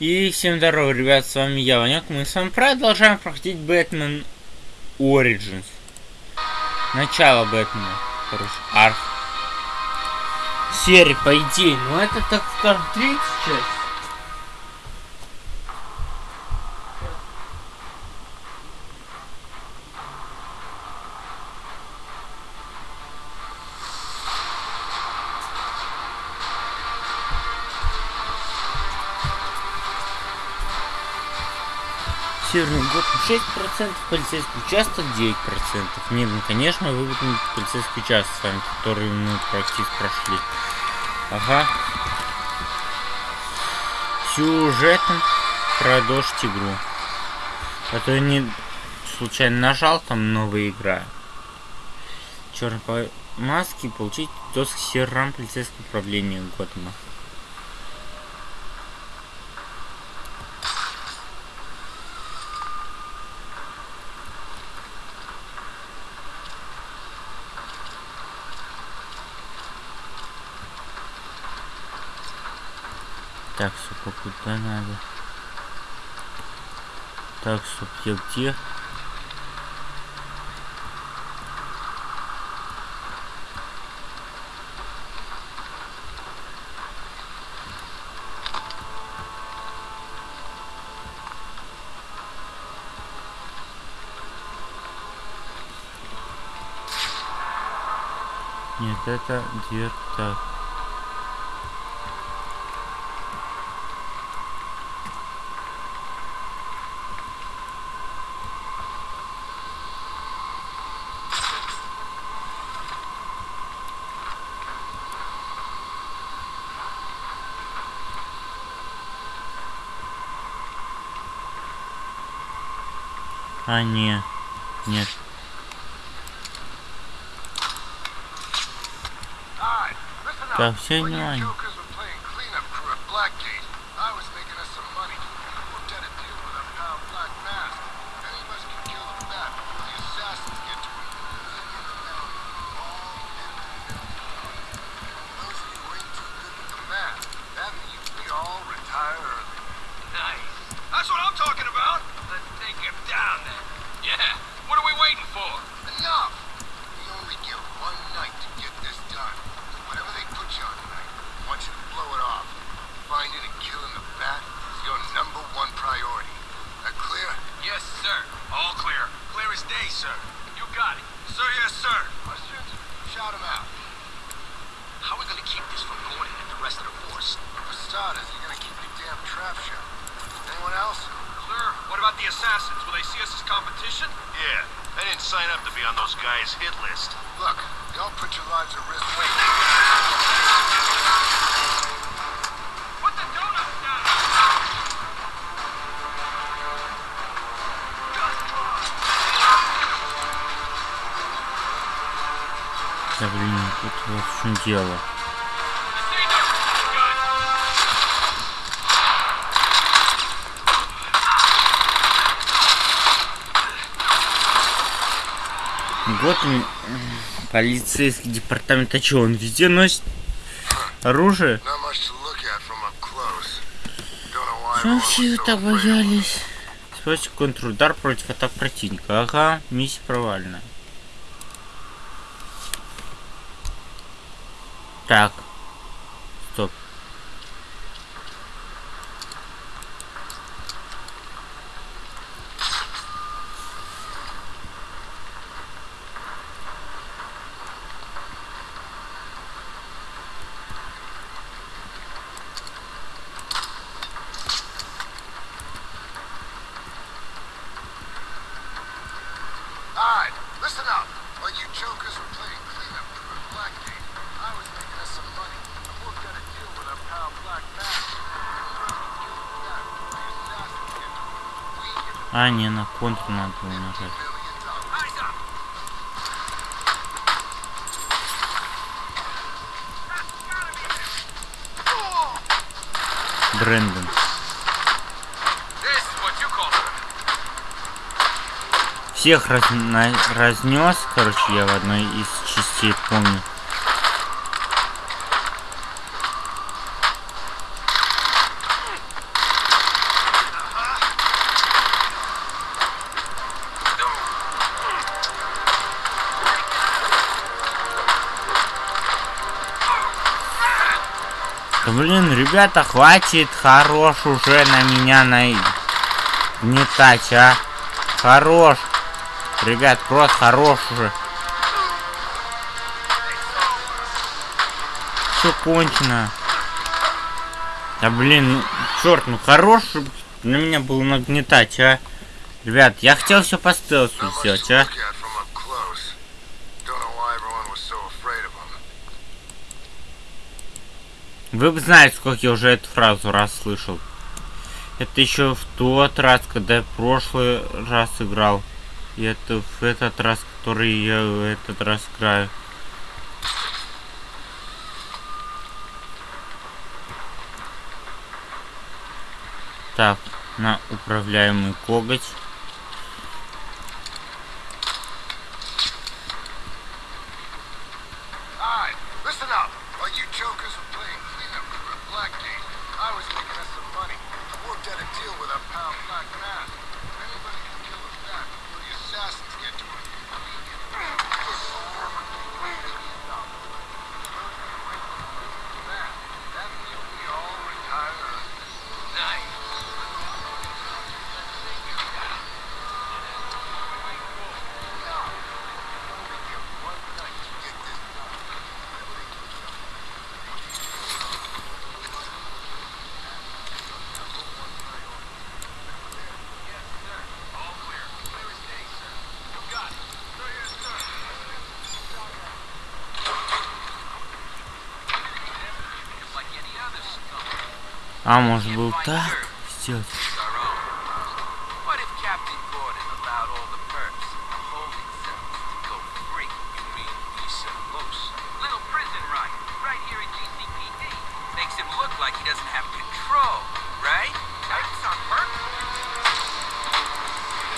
И всем здорово, ребят, с вами я, Ванек. Мы с вами продолжаем проходить Бэтмен Origins. Начало Бэтмена. Короче, арх. Серия, по идее. Ну это, так скажем, третья часть. Северный год 6%, полицейский участок 9%. Нет, ну конечно выполнить полицейский участок с вами, который мы практически прошли. Ага. Сюжетом продолжить игру. А то я не случайно нажал там новая игра. Черный по маске получить доступ к серверам полицейского управления Готэма. Так, сука, куда надо? Так, стоп, я где? Нет, это дверь так. А, не. Нет. Так, все внимание. That's what I'm talking about. competition? Yeah, I didn't sign up to be on those guys' hit list. Look, don't put your lives at risk. Wait. Put the donuts down. Да блин, тут Вот он, полицейский департамент, а что, он везде носит оружие? Everyone все так боялись? Используйте контрудар против атак противника. Ага, миссия провальна. Так. А, не, на контр надо было. Брэндон. Всех разна- разнес, короче, я в одной из частей помню. Ребята, хватит, хорош уже на меня нагнетать, а. Хорош. Ребят, просто хорош уже. Все кончено. Да блин, ну, черт, ну хорош на меня было нагнетать, а. Ребят, я хотел все по стелсу сделать, а. Вы бы знали, сколько я уже эту фразу раз слышал. Это еще в тот раз, когда я прошлый раз играл. И это в этот раз, который я в этот раз играю. Так, на управляемый коготь. Listen up. While you jokers were playing Blackgate, I was making us some money. I worked out a deal with our pal Black. If anybody can kill us back before the assassins control, right? That's on purpose.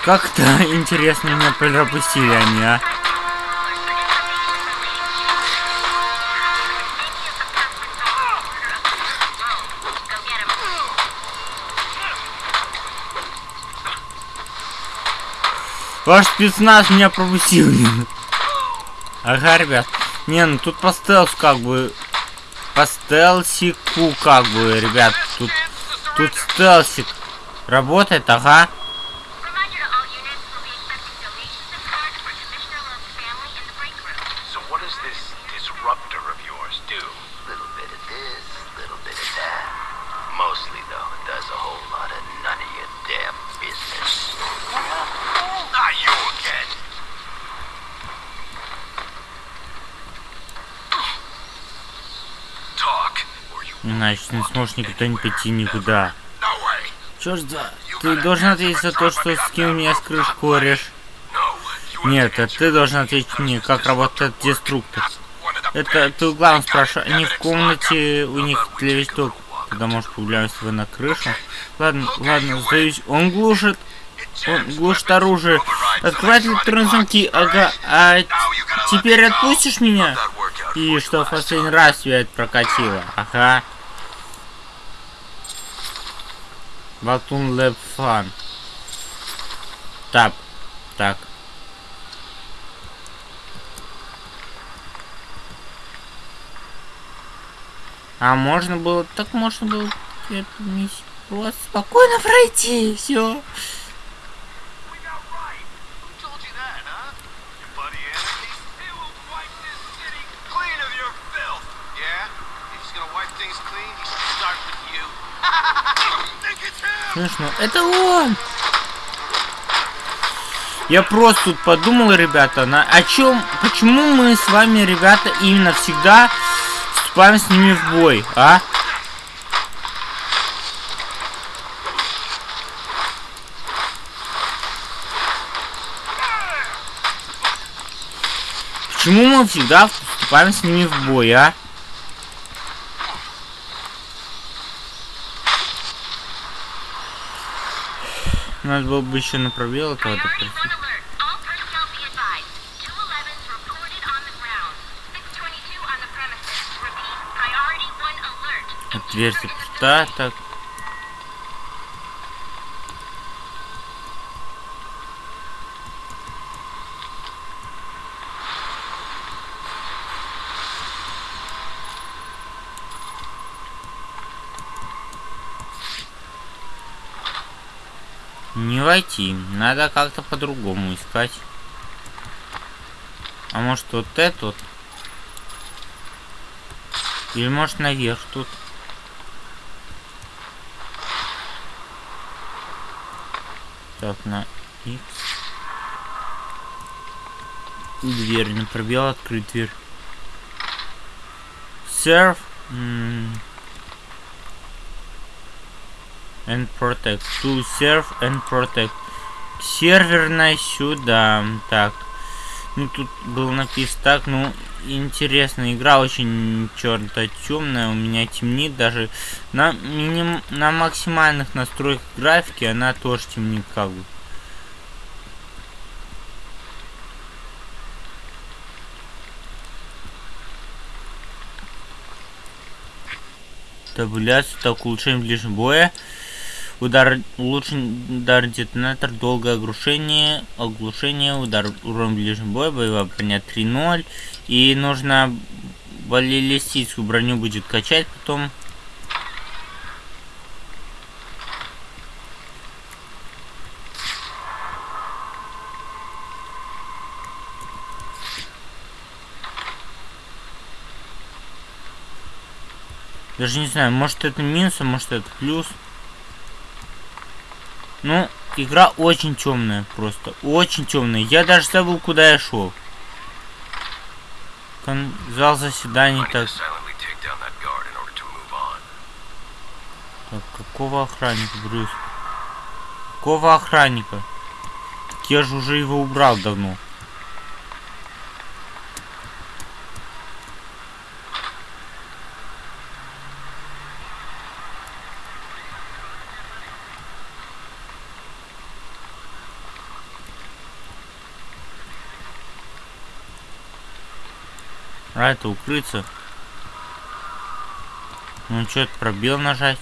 Как-то интересно меня пропустили они, а. Ваш спецназ меня пропустил. Ага, ребят. Не, ну тут по стелсу как бы... По стелсику как бы, ребят. Тут, тут стелсик работает, ага. Mostly, though, it does a whole lot of none of your damn business. Not you again. Иначе не сможешь никуда не пойти никуда. Черт за... Ты должен ответить за то, что скинул меня с крыш кореш. Нет, это ты должен ответить мне, как работает деструктор. Это ты у главного спрашиваешь, они в комнате, у них телевизор, когда может появляться вы на крышу. Ладно, ладно, сдаюсь. Он глушит, он глушит оружие. Открывает электронные ага. А теперь отпустишь меня? И что в последний раз тебя это прокатило? Ага. Батун Лэб Фан. Так, так. А можно было, так можно было эту миссию спокойно пройти, все. Слышно, это он! Я просто тут подумал, ребята, на о чем, почему мы с вами, ребята, именно всегда вступаем с ними в бой, а? Почему мы всегда вступаем с ними в бой, а? Надо было бы еще на пробел Priority дверь-то так. Не войти, надо как-то по-другому искать. А может вот этот? Или может наверх тут? Так, на X. Дверь не пробел, открыть дверь. Serve and protect. To serve and protect. Серверная сюда. Так. Ну тут было написано так, ну интересная игра, очень черно темная, у меня темнит даже на миним, на максимальных настройках графики она тоже темнит как бы. Табуляция, так, улучшение ближнего боя. Удар, улучшен удар детонатор, долгое оглушение, оглушение, удар урон ближнего боя, боевая броня 3.0. И нужно баллистическую броню будет качать потом. Даже не знаю, может это минус, а может это плюс. Ну, игра очень темная просто. Очень темная. Я даже забыл, куда я шел. Кон зал заседаний так. Так, какого охранника, Брюс? Какого охранника? Я же уже его убрал давно. А это укрыться. Ну что, пробел нажать?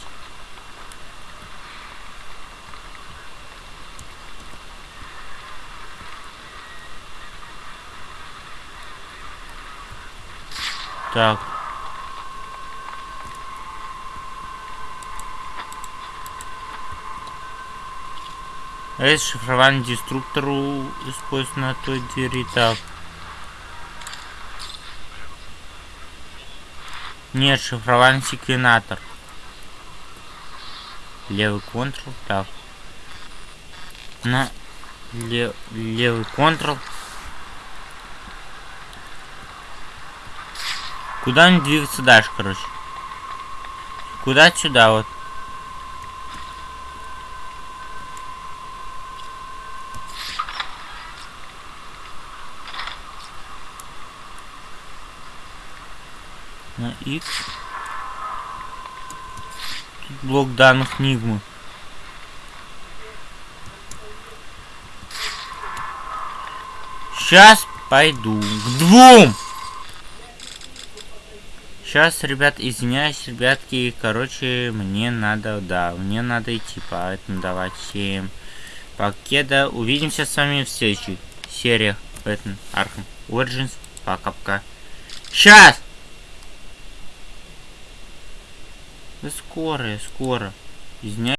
Так. Это шифрование деструктору используется на той двери. Так. Нет, шифрование секвенатор. Левый контрол. Так. На лев, левый контрол. Куда мне двигаться дальше, короче? Куда сюда вот? На X. Тут блок данных Нигмы. Сейчас пойду к двум. Сейчас, ребят, извиняюсь, ребятки, короче, мне надо, да, мне надо идти, поэтому давайте всем покеда. Увидимся с вами в следующих сериях Batman Arkham Origins. Пока-пока. Сейчас! Да скоро, скоро. Извиняюсь.